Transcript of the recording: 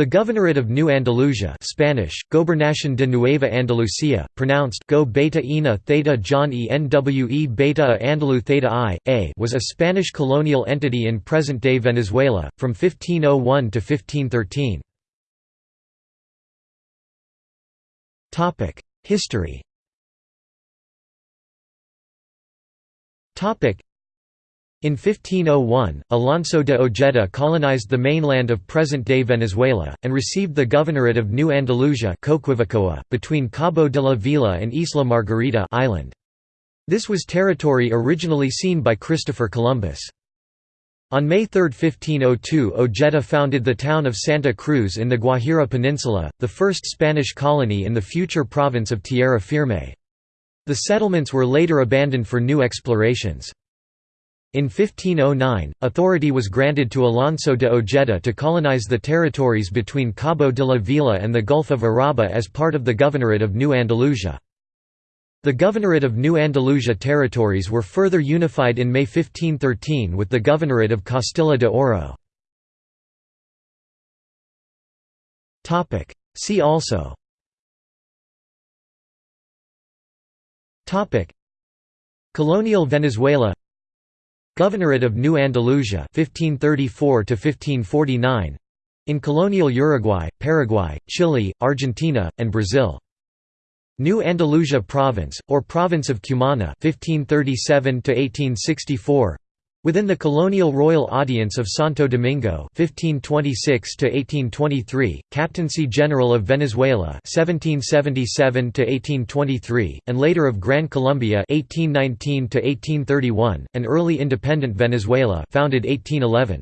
The Governorate of New Andalusia Spanish, Gobernación de Nueva Andalucía, pronounced Go Beta Ina Theta John E Nwe Beta a Andalu Theta I, A was a Spanish colonial entity in present-day Venezuela, from 1501 to 1513. History in 1501, Alonso de Ojeda colonized the mainland of present-day Venezuela, and received the governorate of New Andalusia between Cabo de la Vela and Isla Margarita island. This was territory originally seen by Christopher Columbus. On May 3, 1502 Ojeda founded the town of Santa Cruz in the Guajira Peninsula, the first Spanish colony in the future province of Tierra Firme. The settlements were later abandoned for new explorations. In 1509, authority was granted to Alonso de Ojeda to colonize the territories between Cabo de la Vela and the Gulf of Uraba as part of the Governorate of New Andalusia. The Governorate of New Andalusia territories were further unified in May 1513 with the Governorate of Castilla de Oro. See also Colonial Venezuela Governorate of New Andalusia 1534 1549 in colonial Uruguay, Paraguay, Chile, Argentina, and Brazil. New Andalusia Province, or Province of Cumana 1537 1864 Within the colonial royal audience of Santo Domingo 1526 1823, Captaincy General of Venezuela 1777 1823, and later of Gran Colombia 1819 1831, an early independent Venezuela founded 1811.